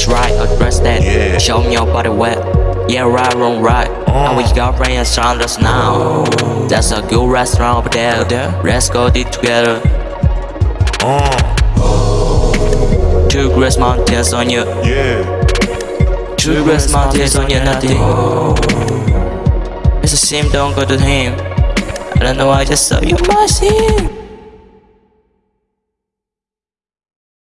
It's right, address that. Show me your body wet. Yeah, right, wrong, right. And we got friends surround us now. That's a good restaurant over there. Let's go eat together. Two great mountains on you. Yeah. Two great mountains on you, nothing. It's a shame, don't go to him. I don't know, I just saw you my scene.